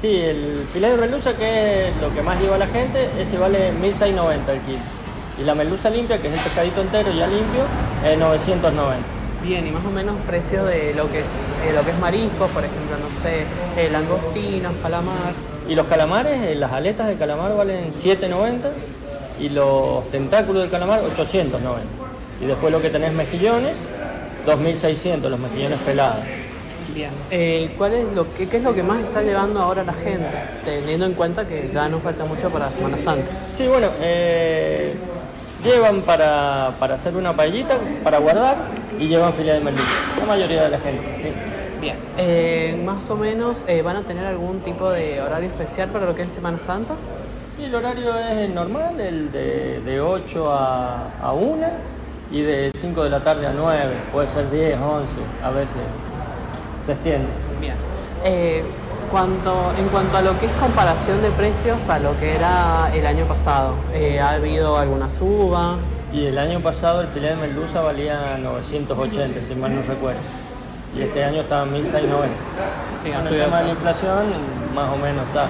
Sí, el filete de merluza, que es lo que más lleva la gente, ese vale 1.690 el kilo. Y la merluza limpia, que es el pescadito entero ya limpio, es 990. Bien, y más o menos precios de lo que es eh, lo que es mariscos, por ejemplo, no sé, eh, langostinos, calamar. Y los calamares, eh, las aletas de calamar valen 790 y los tentáculos del calamar 890. Y después lo que tenés mejillones, 2600 los mejillones pelados. Bien. Eh, ¿cuál es lo que, ¿Qué es lo que más está llevando ahora la gente? Teniendo en cuenta que ya no falta mucho para Semana Santa. Sí, bueno, eh, llevan para, para hacer una paellita, para guardar y llevan filet de merluza. La mayoría de la gente, sí. Bien. Eh, más o menos, eh, ¿van a tener algún tipo de horario especial para lo que es Semana Santa? Y el horario es el normal, el de, de 8 a, a 1 y de 5 de la tarde a 9, puede ser 10, 11, a veces se extiende. Bien. Eh, cuanto, en cuanto a lo que es comparación de precios a lo que era el año pasado, eh, ¿ha habido alguna suba? Y el año pasado el filet de merluza valía 980, si mal no recuerdo. Y este año está en 1690. Sí, ha el subido, tema de la inflación, más o menos está.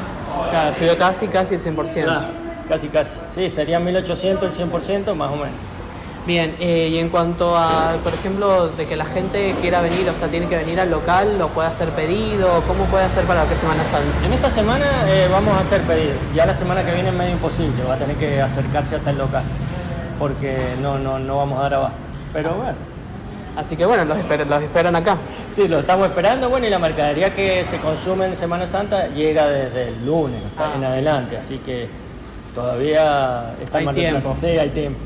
claro, ha subido casi, casi el 100%. Claro, casi, casi. Sí, serían 1800 el 100%, más o menos. Bien, eh, y en cuanto a, por ejemplo, de que la gente quiera venir, o sea, tiene que venir al local, lo puede hacer pedido, ¿cómo puede hacer para que Semana Santa? En esta semana eh, vamos a hacer pedidos. Ya la semana que viene es medio imposible, va a tener que acercarse hasta el local, porque no, no, no vamos a dar abasto. Pero bueno, Así que bueno, los, esper- los esperan acá. sí, lo estamos esperando. Bueno, y la mercadería que se consume en Semana Santa llega desde el lunes Ah. en adelante, así que todavía está Hay más tiempo. Sí, hay tiempo.